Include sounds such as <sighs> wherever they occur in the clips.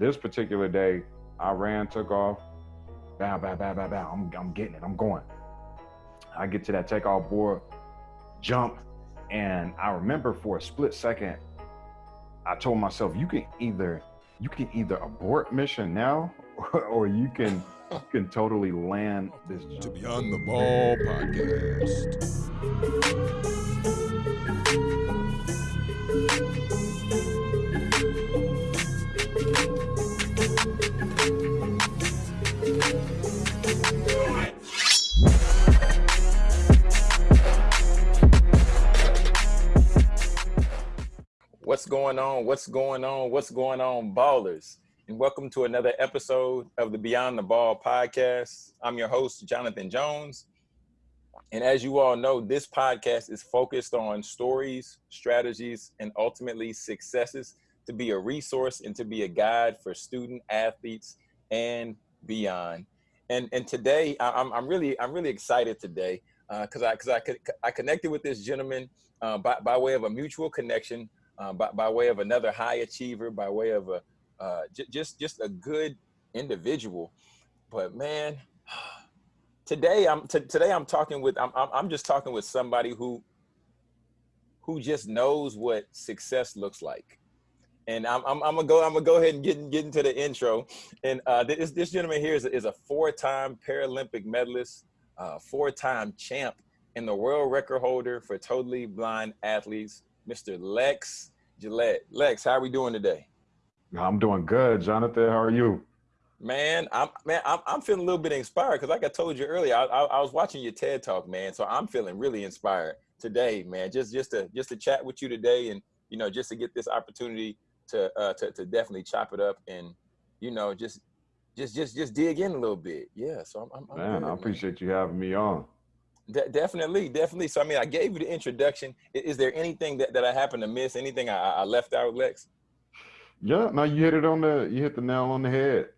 this particular day, I ran, took off, bow, bow, bow, bow, bow. I'm, I'm getting it. I'm going. I get to that takeoff board, jump, and I remember for a split second, I told myself, you can either you can either abort mission now, or, <laughs> or you can you can totally land this to Beyond the Ball podcast. Going on? What's going on? What's going on, ballers? And welcome to another episode of the Beyond the Ball podcast. I'm your host, Jonathan Jones. And as you all know, this podcast is focused on stories, strategies, and ultimately successes to be a resource and to be a guide for student athletes and beyond. And and today, I'm, I'm really I'm really excited today because uh, I because I, I connected with this gentleman uh, by by way of a mutual connection uh, by, by way of another high achiever, by way of a uh, just just a good individual. But man, <sighs> today I'm today I'm talking with I'm, I'm just talking with somebody who who just knows what success looks like. And I'm, I'm, I'm, gonna go. I'm gonna go ahead and get, get into the intro. And uh, this this gentleman here is is a four-time Paralympic medalist, uh, four-time champ, and the world record holder for totally blind athletes, Mr. Lex Gillette. Lex, how are we doing today? I'm doing good, Jonathan. How are you? Man, I'm man, I'm, I'm feeling a little bit inspired because, like I told you earlier, I, I, I, was watching your TED talk, man. So I'm feeling really inspired today, man. Just just to just to chat with you today, and you know, just to get this opportunity to uh, to to definitely chop it up and you know just just just just dig in a little bit. Yeah. So I'm, I'm man, good, I appreciate man. you having me on. De- definitely, definitely. So I mean, I gave you the introduction. Is, is there anything that, that I happened to miss? Anything I, I left out, Lex? Yeah, no, you hit it on the you hit the nail on the head.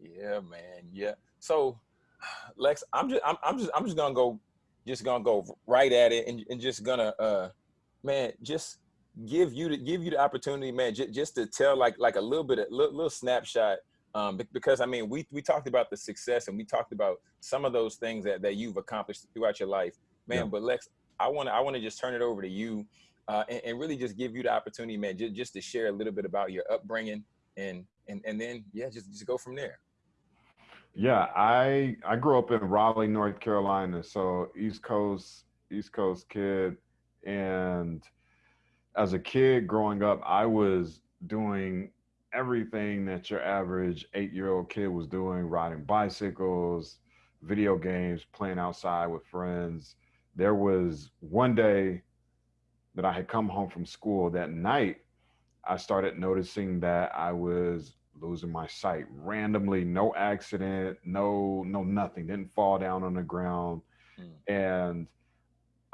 Yeah, man. Yeah. So, <sighs> Lex, I'm just I'm, I'm just I'm just gonna go just gonna go right at it and, and just gonna uh man just give you the give you the opportunity, man, j- just to tell like like a little bit of little, little snapshot um, because I mean, we we talked about the success and we talked about some of those things that, that you've accomplished throughout your life, man. Yeah. But Lex, I want to I want to just turn it over to you, uh, and, and, really just give you the opportunity, man, just, just to share a little bit about your upbringing and and and then yeah, just just go from there. Yeah, I I grew up in Raleigh, North Carolina, so East Coast East Coast kid, and as a kid growing up, I was doing everything that your average eight year old kid was doing riding bicycles, video games, playing outside with friends. There was one day that I had come home from school that night, I started noticing that I was losing my sight randomly, no accident, no, no, nothing, didn't fall down on the ground. Mm. And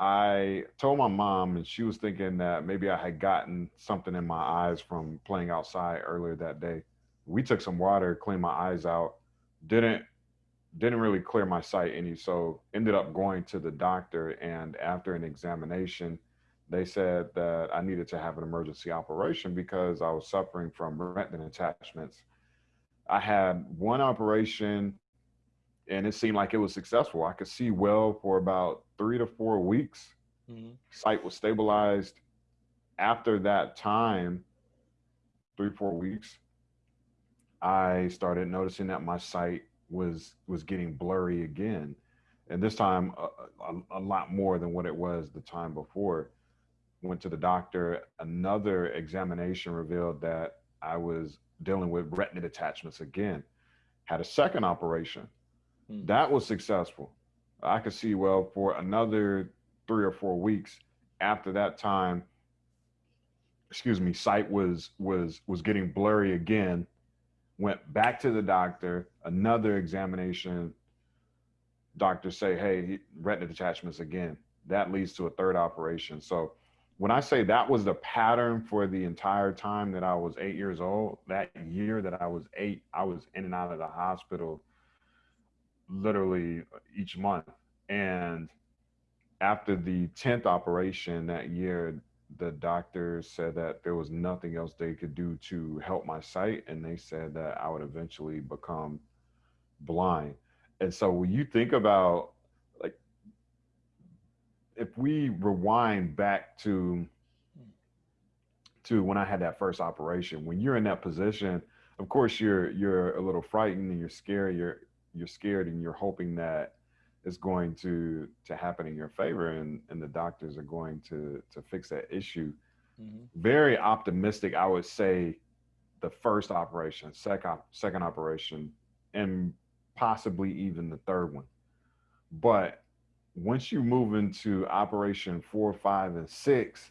I told my mom, and she was thinking that maybe I had gotten something in my eyes from playing outside earlier that day. We took some water, cleaned my eyes out, didn't didn't really clear my sight any, so ended up going to the doctor. And after an examination, they said that I needed to have an emergency operation because I was suffering from retina detachments. I had one operation and it seemed like it was successful. I could see well for about three to four weeks. Mm-hmm. Sight was stabilized. After that time, three four weeks, I started noticing that my sight was was getting blurry again, and this time a, a, a lot more than what it was the time before. Went to the doctor. Another examination revealed that I was dealing with retina detachments again. Had a second operation Hmm. That was successful. I could see well for another three or four weeks after that time. Excuse me, sight was was was getting blurry again. Went back to the doctor, another examination. Doctors say, "Hey, retina detachments again." That leads to a third operation. So, when I say that was the pattern for the entire time that I was eight years old, that year that I was eight, I was in and out of the hospital literally uh, each month. And after the 10th operation that year, the doctors said that there was nothing else they could do to help my sight, and they said that I would eventually become blind. And so when you think about like if we rewind back to to when I had that first operation, when you're in that position, of course you're you're a little frightened and you're scared, you're you're scared and you're hoping that it's going to to happen in your favor and and the doctors are going to to fix that issue. Mm-hmm. Very optimistic, I would say the first operation, second second operation, and possibly even the third one. But once you move into operation four, five, and six,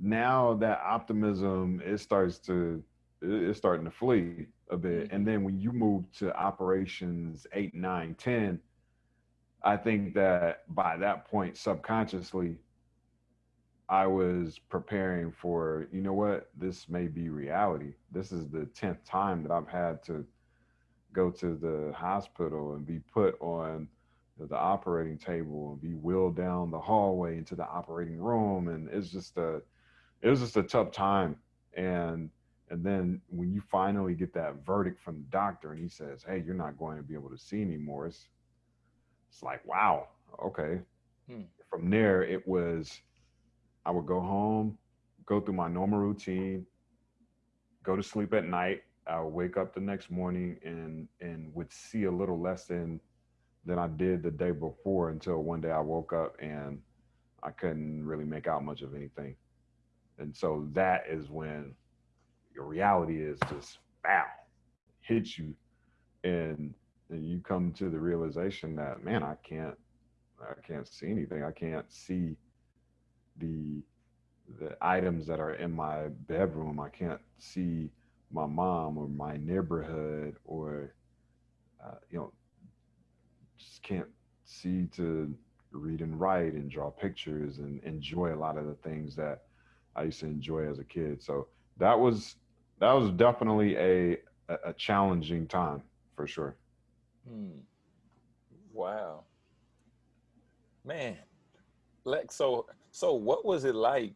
now that optimism it starts to it's starting to flee a bit. Mm-hmm. And then when you move to operations eight, nine, ten, I think that by that point, subconsciously, I was preparing for, you know what, this may be reality. This is the 10th time that I've had to go to the hospital and be put on the operating table and be wheeled down the hallway into the operating room and it's just a it was just a tough time and and then when you finally get that verdict from the doctor and he says hey you're not going to be able to see anymore it's it's like wow okay hmm. from there it was i would go home go through my normal routine go to sleep at night I would wake up the next morning and and would see a little less than than I did the day before until one day I woke up and I couldn't really make out much of anything. And so that is when your reality is just bow, hits you and and you come to the realization that man, I can't I can't see anything. I can't see the the items that are in my bedroom. I can't see my mom or my neighborhood or uh, you know just can't see to read and write and draw pictures and enjoy a lot of the things that I used to enjoy as a kid. So that was that was definitely a a challenging time for sure. Hmm. Wow, man. Like so so what was it like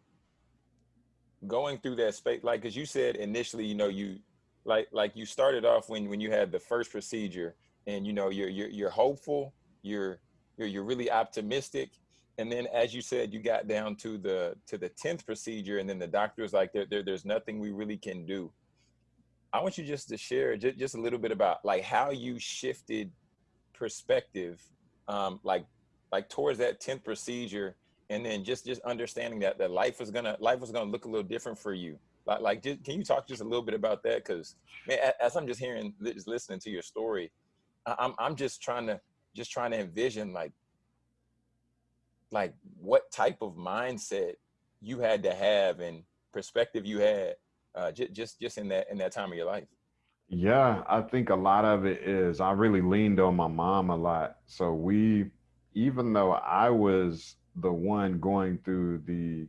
going through that space like as you said initially you know you like like you started off when when you had the first procedure and you know you're you're, you're hopeful you're, you're you're really optimistic and then as you said you got down to the to the 10th procedure and then the doctor was like there, there there's nothing we really can do. I want you just to share just, just a little bit about like how you shifted perspective um like like towards that 10th procedure and then just just understanding that that life is gonna life is gonna look a little different for you. Like, like just, can you talk just a little bit about that? Because man, as i'm just hearing just listening to your story i'm i'm just trying to just trying to envision like like what type of mindset you had to have and perspective you had uh, just just just in that in that time of your life? Yeah i think a lot of it is i really leaned on my mom a lot. So we even though i was the one going through the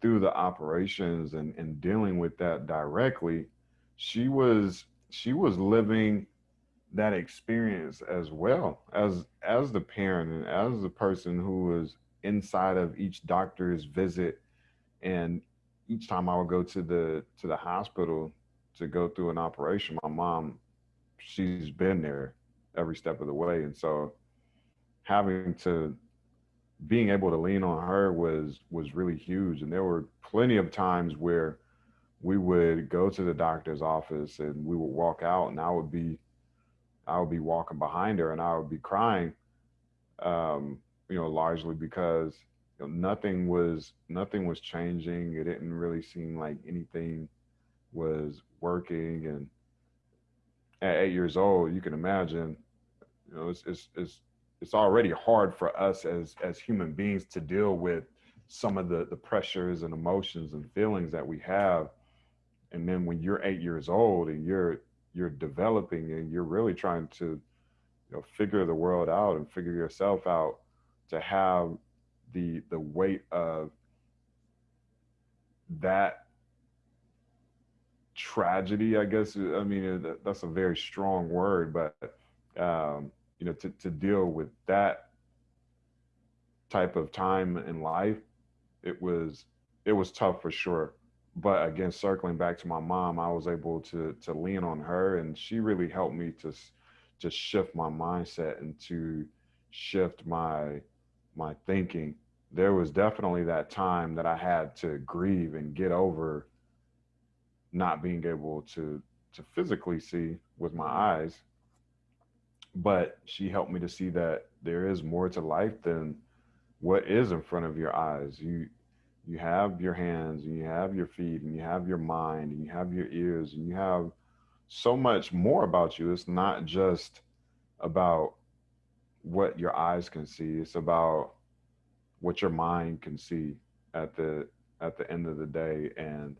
through the operations and, and dealing with that directly she was she was living that experience as well as as the parent and as the person who was inside of each doctor's visit. And each time i would go to the to the hospital to go through an operation my mom she's been there every step of the way. And so having to being able to lean on her was was really huge. And there were plenty of times where we would go to the doctor's office and we would walk out and i would be i would be walking behind her and i would be crying um, you know largely because you know, nothing was nothing was changing. It didn't really seem like anything was working. And at eight years old you can imagine you know it's it's, it's it's already hard for us as as human beings to deal with some of the the pressures and emotions and feelings that we have. And then when you're eight years old and you're you're developing and you're really trying to you know figure the world out and figure yourself out to have the the weight of that tragedy i guess i mean that's a very strong word but um you know, to, to deal with that type of time in life, it was it was tough for sure. But again, circling back to my mom, I was able to to lean on her, and she really helped me to to shift my mindset and to shift my my thinking. There was definitely that time that I had to grieve and get over not being able to to physically see with my eyes but she helped me to see that there is more to life than what is in front of your eyes you you have your hands and you have your feet and you have your mind and you have your ears and you have so much more about you. It's not just about what your eyes can see it's about what your mind can see at the at the end of the day. And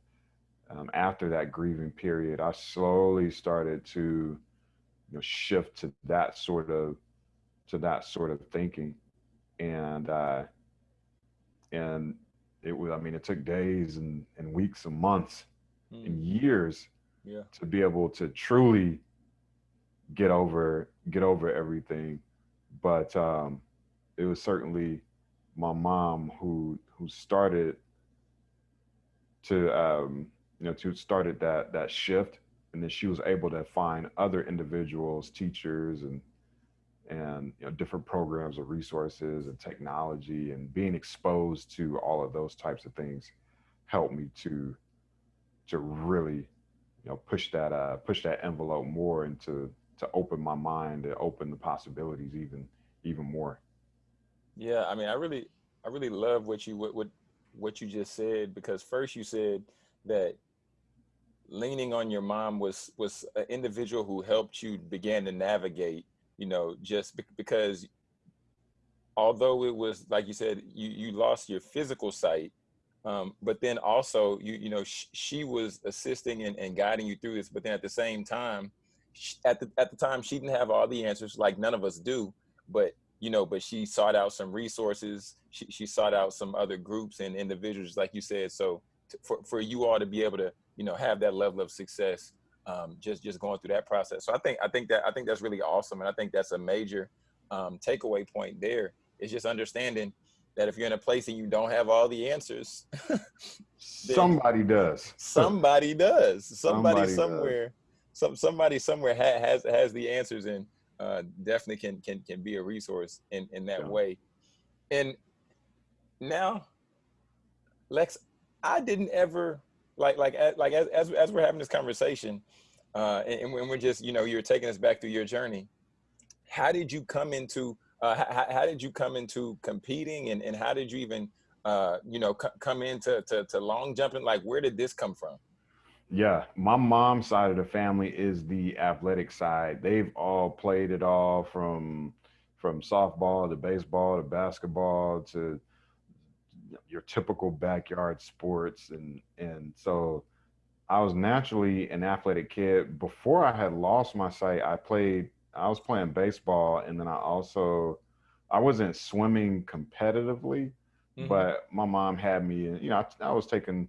um, after that grieving period, I slowly started to you know, shift to that sort of to that sort of thinking, and uh, and it was. I mean, it took days and, and weeks and months mm. and years yeah. to be able to truly get over get over everything. But um, it was certainly my mom who who started to um, you know, to started that that shift, and then she was able to find other individuals, teachers, and and you know different programs of resources and technology, and being exposed to all of those types of things helped me to to really you know push that uh push that envelope more and to to open my mind and open the possibilities even even more. Yeah i mean i really i really love what you what what, what you just said because first you said that leaning on your mom was was an individual who helped you begin to navigate you know just because although it was like you said you you lost your physical sight um, but then also you you know sh she was assisting and, and guiding you through this but then at the same time at the at the time she didn't have all the answers like none of us do but you know but she sought out some resources she, she sought out some other groups and individuals like you said so for, for you all to be able to you know have that level of success um, just just going through that process. So I think I think that I think that's really awesome, and I think that's a major um, takeaway point. There is just understanding that if you're in a place and you don't have all the answers, <laughs> somebody does. Somebody does. Somebody, somebody somewhere, does. some somebody somewhere ha has has the answers, and uh, definitely can can can be a resource in in that yeah. way. And now, Lex, I didn't ever like like like as as, as we're having this conversation, uh, and, and we're just you know you're taking us back through your journey. How did you come into uh, how, how did you come into competing, and and how did you even uh, you know come into to, to long jumping? Like where did this come from? Yeah, my mom's side of the family is the athletic side. They've all played it all from from softball to baseball to basketball to your typical backyard sports and and so I was naturally an athletic kid. Before I had lost my sight, I played I was playing baseball and then I also I wasn't swimming competitively, mm-hmm. but my mom had me, you know, I, I was taking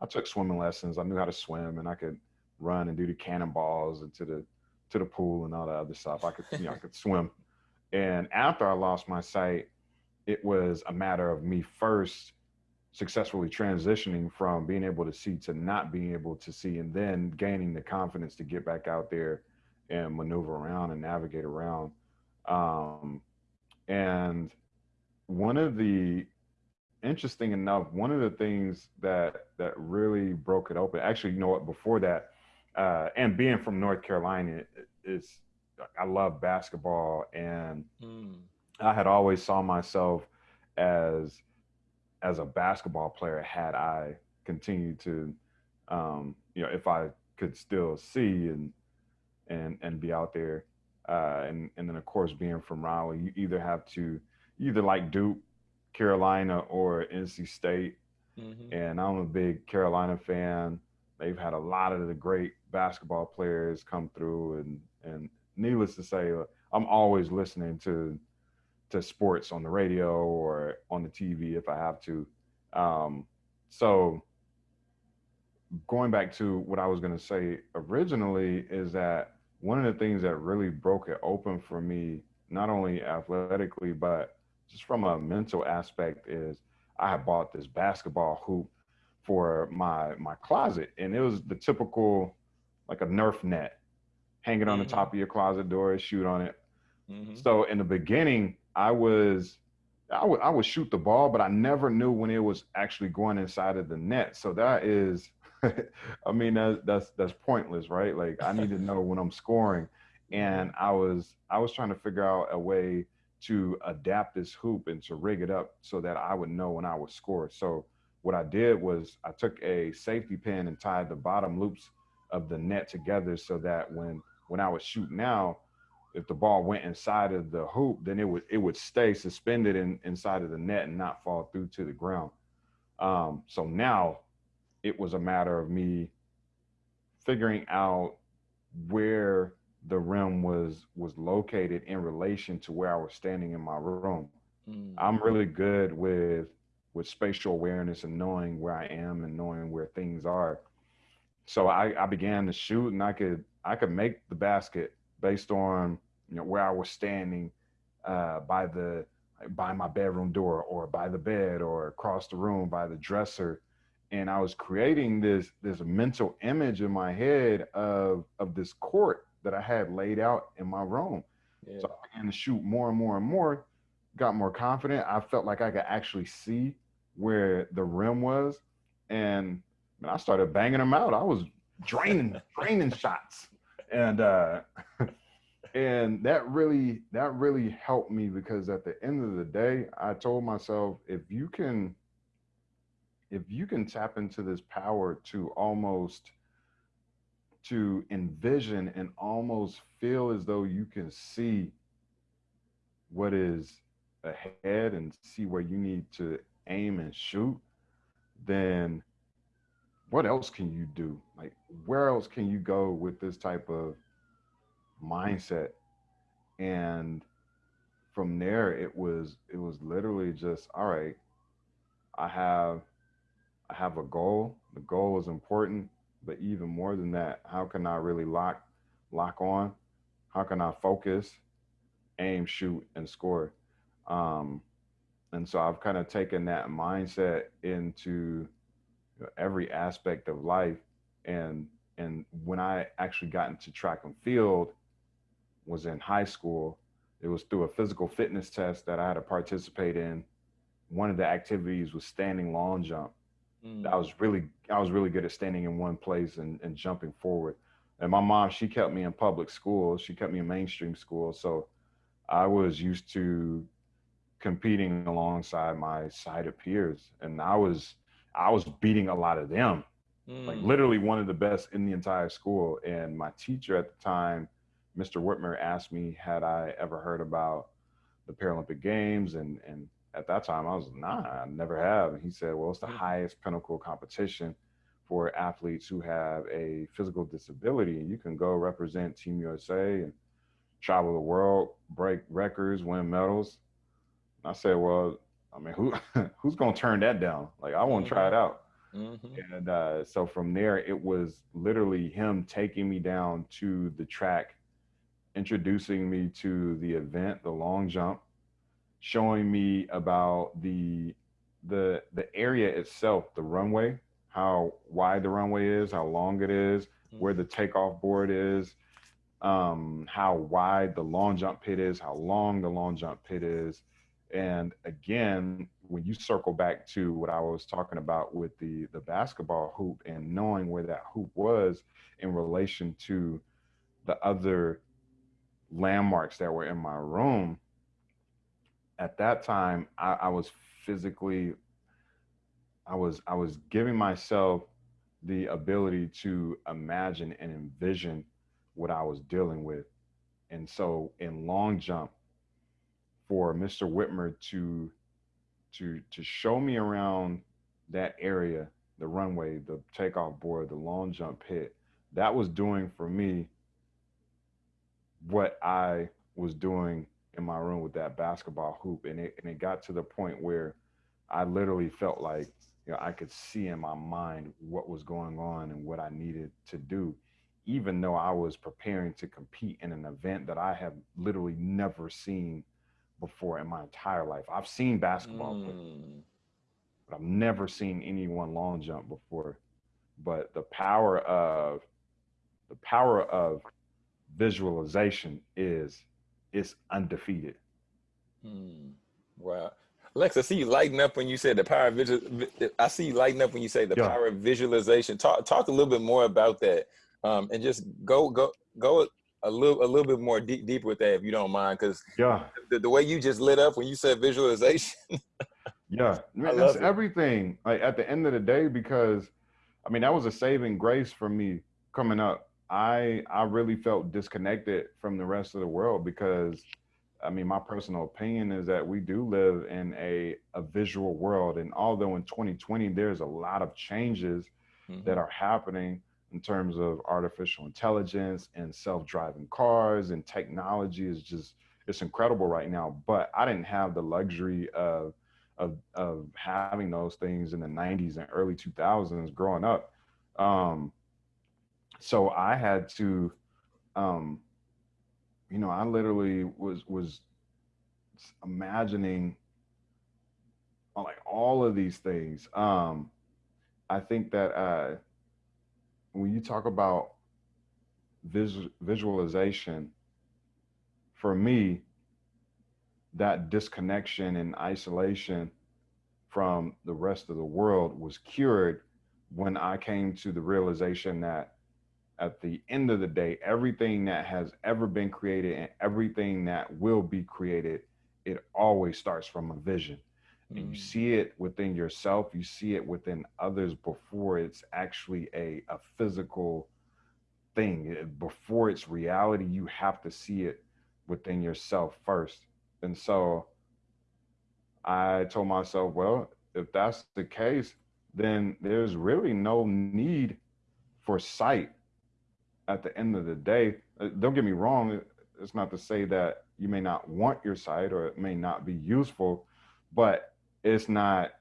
I took swimming lessons. I knew how to swim and I could run and do the cannonballs into the to the pool and all that other stuff. I could, you know, I could swim. And after I lost my sight, it was a matter of me first successfully transitioning from being able to see to not being able to see and then gaining the confidence to get back out there and maneuver around and navigate around um, and one of the interesting enough one of the things that that really broke it open actually you know what before that uh, and being from north carolina is i love basketball and mm. I had always saw myself as as a basketball player had I continued to um, you know if I could still see and and and be out there uh, and and then of course being from Raleigh you either have to either like Duke, Carolina or NC State mm-hmm. and I'm a big Carolina fan. They've had a lot of the great basketball players come through and and needless to say I'm always listening to to sports on the radio or on the TV if I have to. Um, so going back to what I was going to say originally is that one of the things that really broke it open for me, not only athletically, but just from a mental aspect is I had bought this basketball hoop for my my closet, and it was the typical like a Nerf net, hanging on the Mhm. top of your closet door, shoot on it. Mhm. So in the beginning, I was I would I would shoot the ball, but I never knew when it was actually going inside of the net. So that is, <laughs> I mean, that's that's that's pointless, right? Like I need to <laughs> know when I'm scoring, and I was I was trying to figure out a way to adapt this hoop and to rig it up so that I would know when I would score. So what I did was I took a safety pin and tied the bottom loops of the net together so that when when I was shooting out, if the ball went inside of the hoop, then it would it would stay suspended in, inside of the net and not fall through to the ground. Um, so now it was a matter of me figuring out where the rim was was located in relation to where I was standing in my room. Mm. I'm really good with with spatial awareness and knowing where I am and knowing where things are. So I, I began to shoot and I could I could make the basket based on you know where I was standing uh, by the by my bedroom door or by the bed or across the room by the dresser and I was creating this this mental image in my head of of this court that I had laid out in my room. Yeah. So I began to shoot more and more and more, got more confident. I felt like I could actually see where the rim was. And man, I started banging them out. I was draining, <laughs> draining shots. And uh and that really that really helped me because at the end of the day, I told myself if you can if you can tap into this power to almost to envision and almost feel as though you can see what is ahead and see where you need to aim and shoot, then what else can you do? Like, where else can you go with this type of mindset? And from there, it was it was literally just all right. I have I have a goal. The goal is important, but even more than that, how can I really lock lock on? How can I focus, aim, shoot, and score? Um, and so I've kind of taken that mindset into you know, every aspect of life. And and when I actually got into track and field, was in high school. It was through a physical fitness test that I had to participate in. One of the activities was standing long jump. Mm. I was really I was really good at standing in one place and, and jumping forward. And my mom, she kept me in public school. She kept me in mainstream school. So I was used to competing alongside my sighted peers. And I was I was beating a lot of them. Like Mm. literally one of the best in the entire school. And my teacher at the time, Mr. Whitmer, asked me had I ever heard about the Paralympic Games and and at that time I was nah, I never have. And he said, Well, it's the Mhm. highest pinnacle competition for athletes who have a physical disability. And you can go represent Team USA and travel the world, break records, win medals. And I said, Well, I mean, who <laughs> who's gonna turn that down? Like I want to try it out. Mhm. And uh, so from there, it was literally him taking me down to the track, introducing me to the event, the long jump, showing me about the the the area itself, the runway, how wide the runway is, how long it is, where the takeoff board is, um, how wide the long jump pit is, how long the long jump pit is. And again, when you circle back to what I was talking about with the the basketball hoop and knowing where that hoop was in relation to the other landmarks that were in my room, at that time I, I was physically I was I was giving myself the ability to imagine and envision what I was dealing with. And so in long jump, for Mr. Whitmer to to to show me around that area, the runway, the takeoff board, the long jump pit, that was doing for me what I was doing in my room with that basketball hoop. And it and it got to the point where I literally felt like you know I could see in my mind what was going on and what I needed to do, even though I was preparing to compete in an event that I have literally never seen before in my entire life. I've seen basketball, but Mm. but I've never seen anyone long jump before. But the power of the power of visualization is is undefeated. Hmm. Wow. Lex, I see you lighting up when you said the power of visual. I see you lighting up when you say the Yeah. power of visualization. Talk talk a little bit more about that, um, and just go go go a little a little bit more deep deep with that if you don't mind, because Yeah, the, the way you just lit up when you said visualization. <laughs> yeah. Man, that's it. everything. Like at the end of the day, because I mean that was a saving grace for me coming up. I I really felt disconnected from the rest of the world because I mean my personal opinion is that we do live in a a visual world, and although in 2020 there's a lot of changes mm-hmm. that are happening in terms of artificial intelligence and self-driving cars and technology is just it's incredible right now but i didn't have the luxury of of, of having those things in the 90s and early 2000s growing up. Um so i had to um you know i literally was was imagining like all of these things. Um i think that uh when you talk about vis- visualization, for me, that disconnection and isolation from the rest of the world was cured when I came to the realization that at the end of the day, everything that has ever been created and everything that will be created, it always starts from a vision and you Mm. see it within yourself you see it within others before it's actually a, a physical thing. Before it's reality you have to see it within yourself first. And so i told myself well if that's the case then there's really no need for sight at the end of the day. Uh, don't get me wrong it's not to say that you may not want your sight or it may not be useful but it's not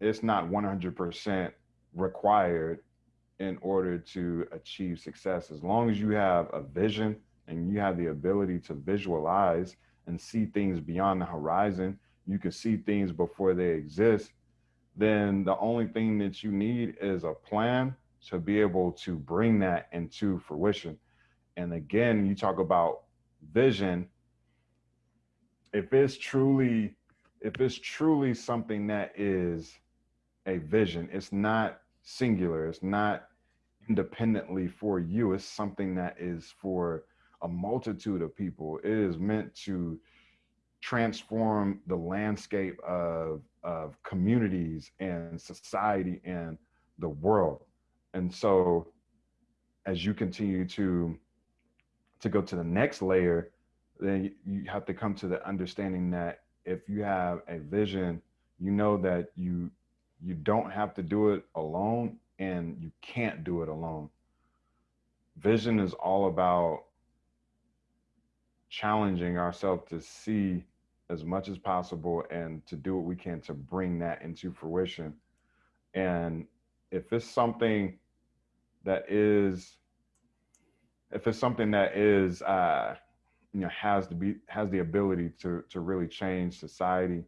it's not 100% required in order to achieve success. As long as you have a vision and you have the ability to visualize and see things beyond the horizon you can see things before they exist then the only thing that you need is a plan to be able to bring that into fruition. And again you talk about vision. If it's truly if it's truly something that is a vision it's not singular it's not independently for you it's something that is for a multitude of people. It is meant to transform the landscape of of communities and society and the world. And so as you continue to to go to the next layer then you have to come to the understanding that if you have a vision you know that you you don't have to do it alone and you can't do it alone. Vision is all about challenging ourselves to see as much as possible and to do what we can to bring that into fruition. And if it's something that is if it's something that is uh you know has to be has the ability to to really change society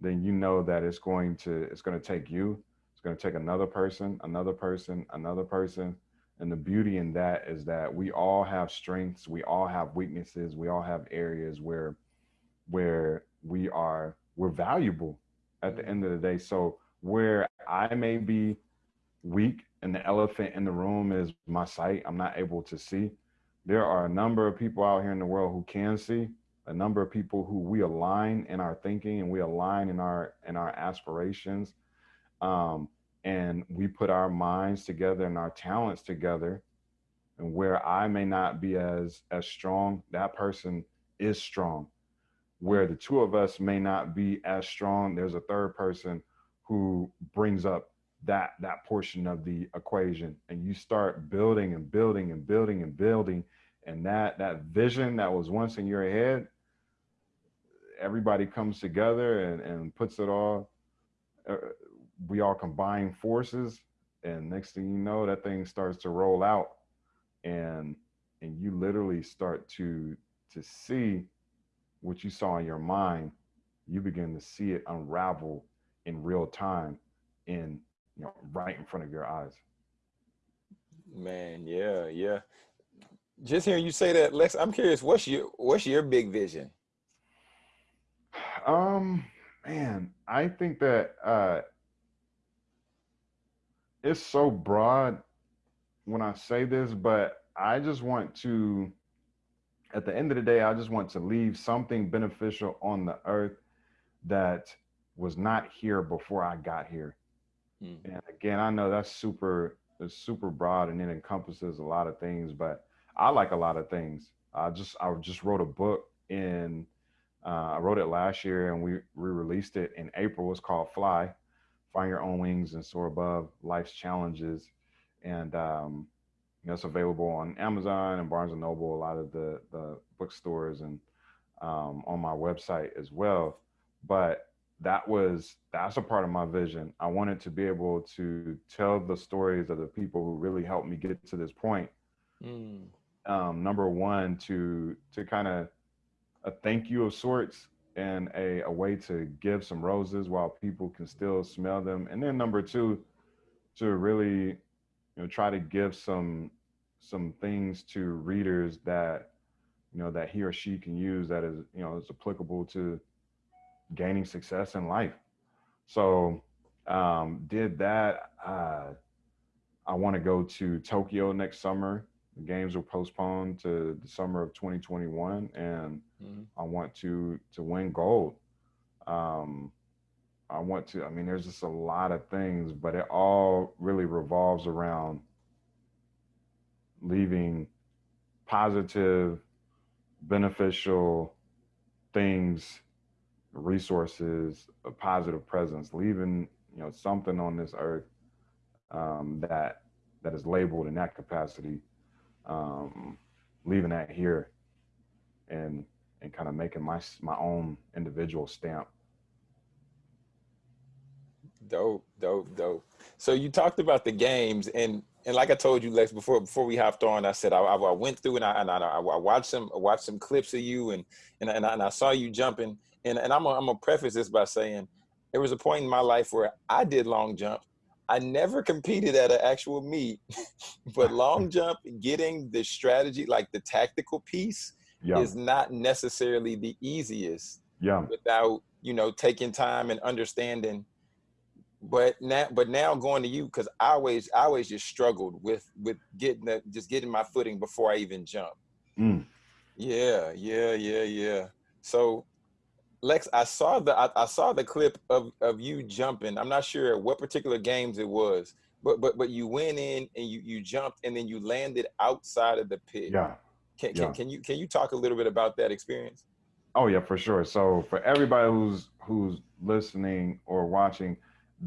then you know that it's going to it's going to take you it's going to take another person another person another person. And the beauty in that is that we all have strengths we all have weaknesses we all have areas where where we are we're valuable at the mm-hmm. end of the day. So where i may be weak and the elephant in the room is my sight i'm not able to see there are a number of people out here in the world who can see a number of people who we align in our thinking and we align in our in our aspirations. Um, and we put our minds together and our talents together. And where i may not be as as strong that person is strong. Where the two of us may not be as strong there's a third person who brings up that that portion of the equation. And you start building and building and building and building and that that vision that was once in your head everybody comes together and, and puts it all uh, we all combine forces and next thing you know that thing starts to roll out. And and you literally start to to see what you saw in your mind. You begin to see it unravel in real time in you know right in front of your eyes. Man, yeah, yeah. Just hearing you say that, Lex, I'm curious. What's your what's your big vision? um man i think that uh it's so broad when i say this but i just want to at the end of the day i just want to leave something beneficial on the earth that was not here before i got here Mm. and again i know that's super it's super broad and it encompasses a lot of things but i like a lot of things. I just i just wrote a book in uh, i wrote it last year and we re-released it in april. It's called fly find your own wings and soar above life's challenges. And um, you know, it's available on amazon and barnes and noble a lot of the the bookstores and um, on my website as well. But that was that's a part of my vision. I wanted to be able to tell the stories of the people who really helped me get to this point Mm. Um, number one to to kind of a thank you of sorts and a, a way to give some roses while people can still smell them. And then number two to really you know try to give some some things to readers that you know that he or she can use that is you know is applicable to gaining success in life. So um did that. Uh i want to go to tokyo next summer the games were postponed to the summer of 2021 and Mhm. i want to to win gold um i want to i mean there's just a lot of things but it all really revolves around leaving positive beneficial things resources a positive presence leaving you know something on this earth um, that that is labeled in that capacity um, leaving that here and and kind of making my my own individual stamp Dope, dope, dope. So you talked about the games, and and like I told you, Lex, before before we hopped on, I said I, I went through and I and I, I watched some I watched some clips of you, and and and I, and I saw you jumping, and and I'm gonna, I'm gonna preface this by saying there was a point in my life where I did long jump. I never competed at an actual meet, <laughs> but long <laughs> jump, getting the strategy, like the tactical piece, yeah is not necessarily the easiest yeah without you know taking time and understanding. But now but now going to you because i always i always just struggled with with getting the, just getting my footing before i even jump. Mm. yeah yeah yeah yeah. So lex i saw the I, I saw the clip of of you jumping i'm not sure what particular games it was but but but you went in and you you jumped and then you landed outside of the pit yeah can, yeah. can, can you can you talk a little bit about that experience Oh yeah, for sure. So for everybody who's who's listening or watching,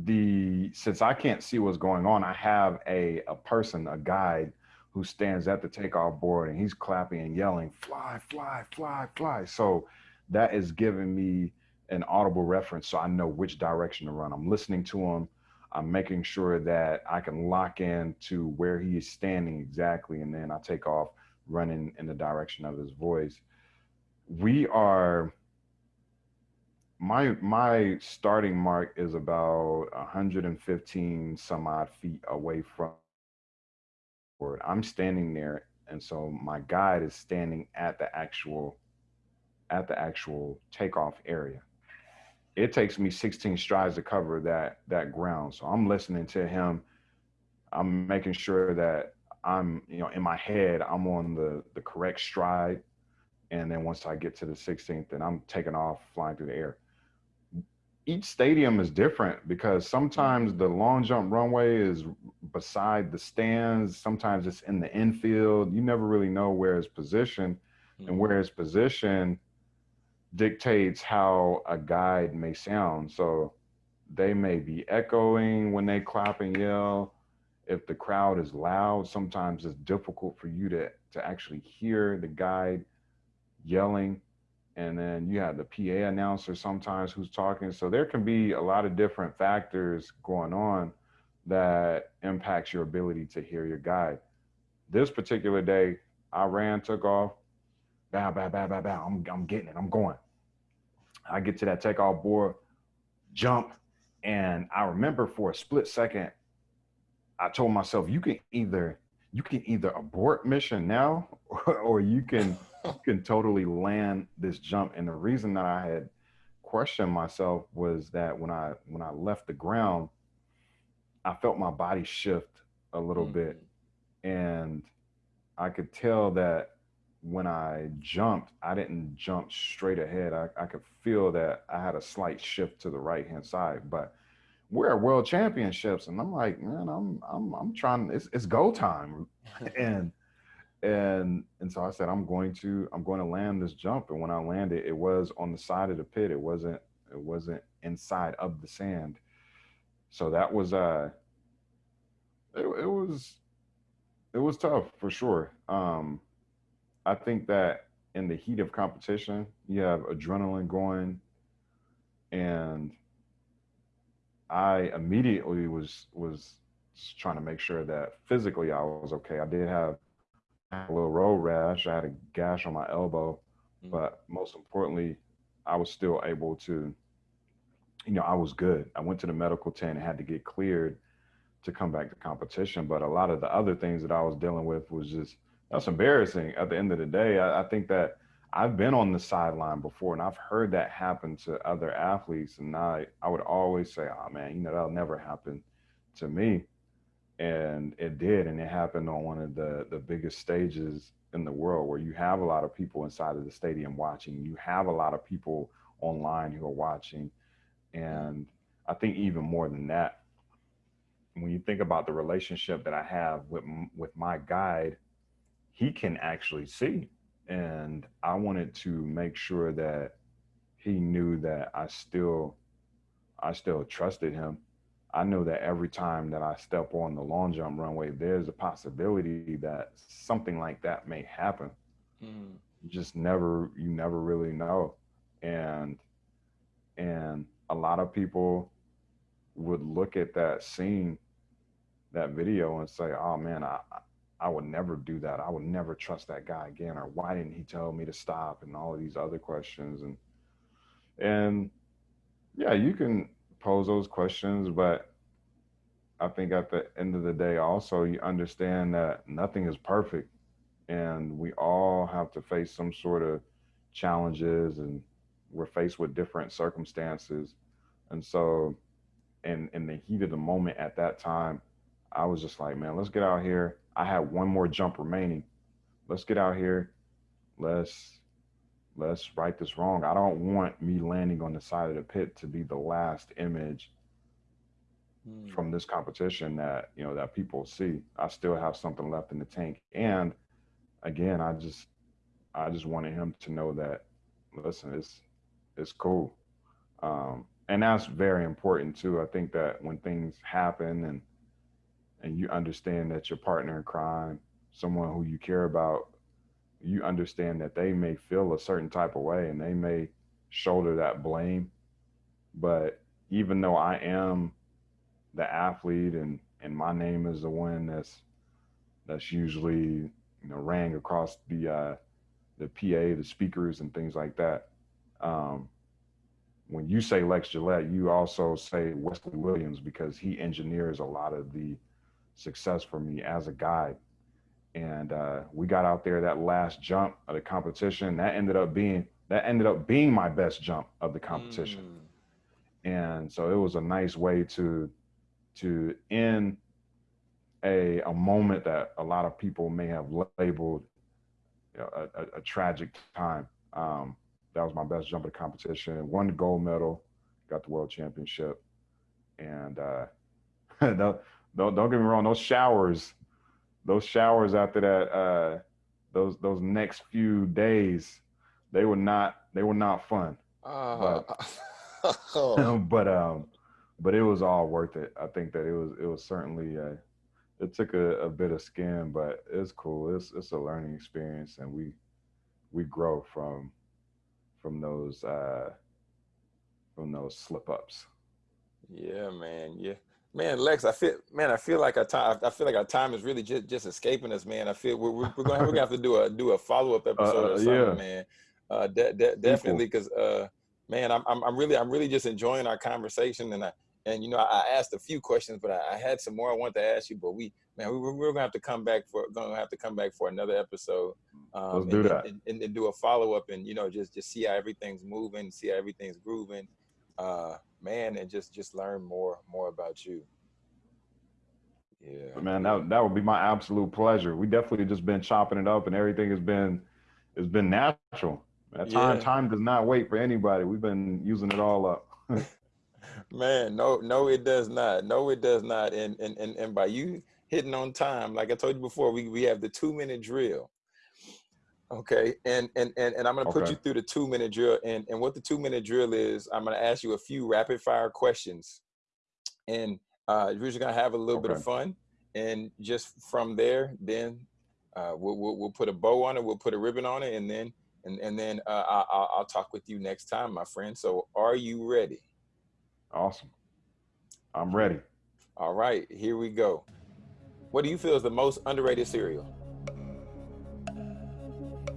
the since I can't see what's going on, I have a a person, a guide who stands at the takeoff board and he's clapping and yelling, fly, fly, fly, fly. So that is giving me an audible reference so I know which direction to run. I'm listening to him. I'm making sure that I can lock in to where he is standing exactly, and then I take off running in the direction of his voice we are my my starting mark is about 115 some odd feet away from I'm standing there and so my guide is standing at the actual at the actual takeoff area it takes me 16 strides to cover that that ground so I'm listening to him I'm making sure that I'm you know in my head I'm on the the correct stride and then once I get to the 16th, then I'm taking off, flying through the air. Each stadium is different because sometimes the long jump runway is beside the stands. Sometimes it's in the infield. You never really know where it's positioned, and mm-hmm. where it's positioned dictates how a guide may sound. So they may be echoing when they clap and yell. If the crowd is loud, sometimes it's difficult for you to to actually hear the guide yelling and then you have the PA announcer sometimes who's talking so there can be a lot of different factors going on that impacts your ability to hear your guide this particular day I ran took off bow bow bow bow bow I'm, I'm getting it I'm going I get to that takeoff board jump And I remember for a split second, I told myself, you can either you can either abort mission now or, <laughs> or you can you <laughs> can totally land this jump. And the reason that I had questioned myself was that when I when I left the ground, I felt my body shift a little Mm. bit. And I could tell that when I jumped, I didn't jump straight ahead. I, I could feel that I had a slight shift to the right hand side. But we're at world championships, and I'm like, man, I'm I'm I'm trying. It's it's go time, <laughs> and and and so I said, I'm going to I'm going to land this jump. And when I landed, it was on the side of the pit. It wasn't it wasn't inside of the sand. So that was uh, it, it was it was tough for sure. Um, I think that in the heat of competition, you have adrenaline going, and I immediately was was trying to make sure that physically I was okay. I did have a little road rash. I had a gash on my elbow, Mm. but most importantly, I was still able to, you know, I was good. I went to the medical tent and had to get cleared to come back to competition. But a lot of the other things that I was dealing with was just that's embarrassing. At the end of the day, I, I think that I've been on the sideline before, and I've heard that happen to other athletes, and I I would always say, "Oh man, you know that'll never happen to me," and it did, and it happened on one of the the biggest stages in the world where you have a lot of people inside of the stadium watching. You have a lot of people online who are watching, and I think even more than that, when you think about the relationship that I have with with my guide, he can actually see, and I wanted to make sure that he knew that I still I still trusted him. I know that every time that I step on the long jump runway, there's a possibility that something like that may happen. Mm. You just never you never really know. And and a lot of people would look at that scene, that video and say, Oh man, I I would never do that. I would never trust that guy again. Or why didn't he tell me to stop? And all of these other questions. And and yeah, you can pose those questions, but I think at the end of the day, also you understand that nothing is perfect, and we all have to face some sort of challenges, and we're faced with different circumstances, and so, in in the heat of the moment at that time, I was just like, man, let's get out here. I had one more jump remaining. Let's get out here. Let's let's right this wrong. I don't want me landing on the side of the pit to be the last image Mm. from this competition that you know that people see. I still have something left in the tank, and again, I just I just wanted him to know that listen, it's it's cool, um, and that's very important too. I think that when things happen and and you understand that your partner in crime, someone who you care about, you understand that they may feel a certain type of way and they may shoulder that blame, but even though I am the athlete and and my name is the one that's that's usually you know rang across the uh the PA, the speakers and things like that. Um when you say Lex Gillette, you also say Wesley Williams because he engineers a lot of the success for me as a guide. And uh, we got out there that last jump of the competition. That ended up being that ended up being my best jump of the competition Mm. and so it was a nice way to to end a a moment that a lot of people may have labeled you know, a, a, a tragic time. Um, that was my best jump of the competition. Won the gold medal, got the world championship, and uh, <laughs> don't don't get me wrong. Those showers, those showers after that, uh, those those next few days, they were not they were not fun. Uh, <laughs> but um, but it was all worth it. I think that it was it was certainly uh, it took a, a bit of skin, but it's cool. It's it's a learning experience, and we we grow from from those uh, from those slip ups. yeah, man. Yeah. Man, Lex, I feel, man, I feel like our time, I feel like our time is really just, just escaping us, man. I feel we're, we're, we're gonna, we're gonna have to do a, do a follow up episode uh, or something, yeah. man. Uh, de- de- definitely, because, uh, man, I'm, I'm, I'm really, I'm really just enjoying our conversation, and I, and you know, I, I asked a few questions, but I, I, had some more I wanted to ask you. But we, man, we, we're gonna have to come back for gonna have to come back for another episode. Um, Let's do and, that and, and, and do a follow up, and you know, just just see how everything's moving, see how everything's grooving, uh, man, and just just learn more more about you. Yeah, man, that that would be my absolute pleasure. We definitely just been chopping it up, and everything has been has been natural. That time yeah. time does not wait for anybody. We've been using it all up. <laughs> Man, no, no, it does not. No, it does not. And and and, and by you hitting on time, like I told you before, we, we have the two minute drill. Okay, and and and, and I'm gonna put you through the two minute drill. And and what the two minute drill is, I'm gonna ask you a few rapid fire questions, and uh, we're just gonna have a little okay. bit of fun. And just from there, then uh, we'll, we'll, we'll put a bow on it, we'll put a ribbon on it, and then and and then uh, I'll, I'll talk with you next time, my friend. So, are you ready? Awesome. I'm ready. All right, here we go. What do you feel is the most underrated cereal?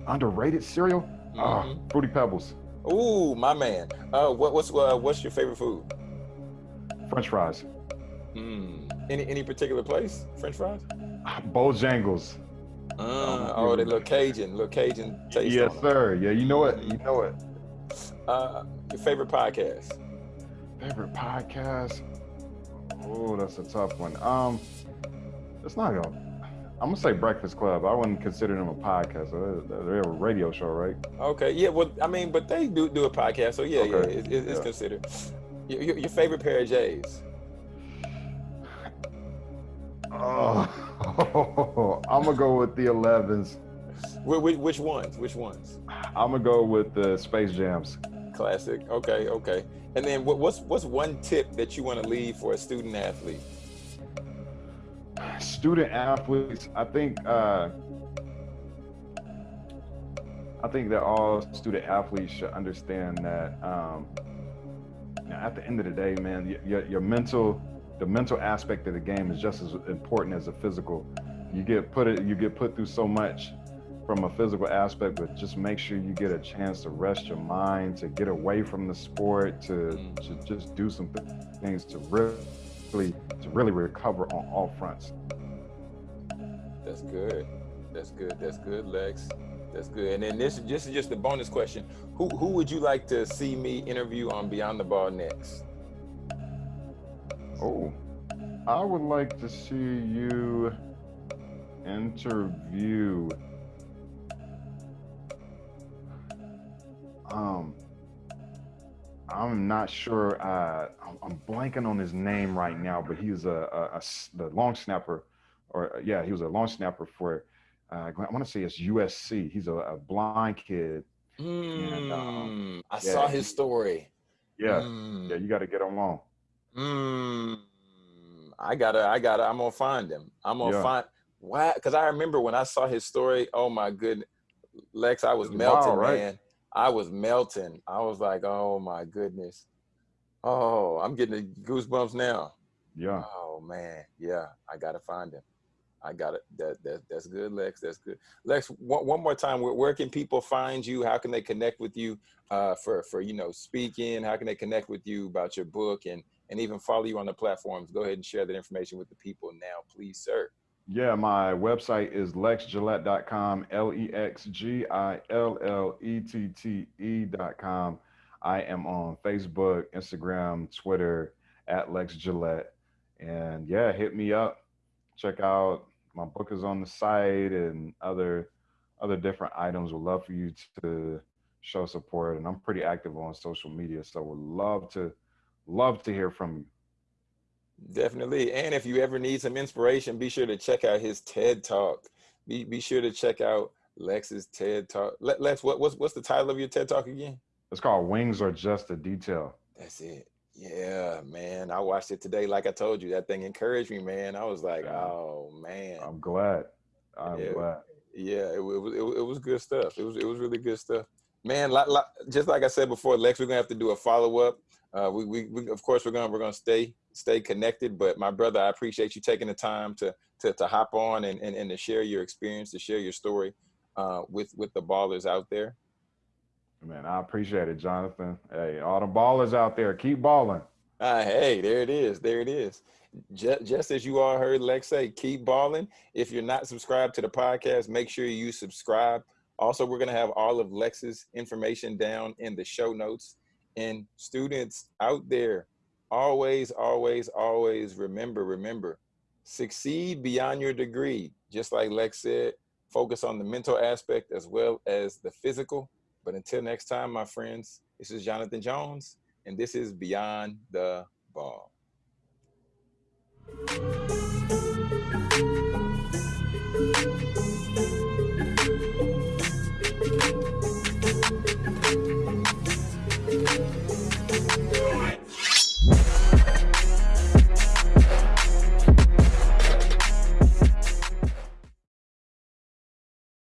Underrated cereal? Mm -hmm. uh, Fruity Pebbles. Ooh, my man. Uh, what, what's uh, what's your favorite food? French fries. Mm. Any any particular place? French fries? <sighs> Bojangles. Uh, oh, they look Cajun, look Cajun taste. Yes, sir. Yeah, you know it. You know it. Uh, your favorite podcast? Favorite podcast? Oh, that's a tough one. Um, it's not gonna. I'm gonna say Breakfast Club. I wouldn't consider them a podcast. They're a radio show, right? Okay. Yeah. Well, I mean, but they do do a podcast, so yeah, okay. yeah, it, it, it's yeah. considered. Your, your, favorite pair of J's? Oh, <laughs> I'm gonna go with the 11s. Which, which ones? Which ones? I'm gonna go with the Space Jams. Classic. Okay. Okay. And then what, what's what's one tip that you want to leave for a student athlete? Student athletes, I think uh, I think that all student athletes should understand that um, at the end of the day, man, your, your mental the mental aspect of the game is just as important as the physical. You get put it you get put through so much from a physical aspect, but just make sure you get a chance to rest your mind, to get away from the sport, to, to just do some things to really, to really recover on all fronts. That's good. That's good. That's good, Lex. That's good. And then this, this is just a bonus question. Who who would you like to see me interview on Beyond the Ball next? Oh, I would like to see you interview um I'm not sure. Uh, I'm, blanking on his name right now, but he's a, a, a the long snapper, or yeah, he was a long snapper for. Uh, I want to say it's USC. He's a, a blind kid. Mm, and, um, I yeah, saw his story. Yeah, mm. yeah, you got to get him on. Mm, I gotta, I gotta, I'm gonna find him. I'm gonna yeah. find why? Because I remember when I saw his story. Oh my goodness, Lex, I was melting, wild, right? man. I was melting. I was like, oh my goodness. Oh, I'm getting goosebumps now. Yeah. Oh man. Yeah. I gotta find him. I got it. That, that that's good, Lex. That's good. Lex, one, one more time, where, where can people find you? How can they connect with you uh, for for you know speaking? How can they connect with you about your book and and even follow you on the platforms? Go ahead and share that information with the people now, please, sir. Yeah, my website is lexgillette.com, L E X G I L L E T T E.com. I am on Facebook, Instagram, Twitter at Lex Gillette. And yeah, hit me up. Check out my book is on the site and other other different items. Would love for you to show support. And I'm pretty active on social media. So would love to love to hear from you. Definitely. And if you ever need some inspiration, be sure to check out his TED Talk. Be, be sure to check out Lex's TED Talk. Lex, what, what's, what's the title of your TED Talk again? It's called Wings Are Just a Detail. That's it. Yeah, man. I watched it today. Like I told you, that thing encouraged me, man. I was like, oh, man. I'm glad. I'm yeah, glad. Yeah, it, it, was, it, it was good stuff. It was, it was really good stuff. Man, like, like, just like I said before, Lex, we're going to have to do a follow up. Uh, we, we, we, of course, we're going to we're gonna stay stay connected. But my brother, I appreciate you taking the time to to, to hop on and, and, and to share your experience, to share your story uh, with with the ballers out there. Man, I appreciate it, Jonathan. Hey, all the ballers out there, keep balling. Uh, hey, there it is. There it is. Just, just as you all heard Lex say, keep balling. If you're not subscribed to the podcast, make sure you subscribe. Also, we're going to have all of Lex's information down in the show notes. And students out there, always, always, always remember, remember, succeed beyond your degree. Just like Lex said, focus on the mental aspect as well as the physical. But until next time, my friends, this is Jonathan Jones, and this is Beyond the Ball.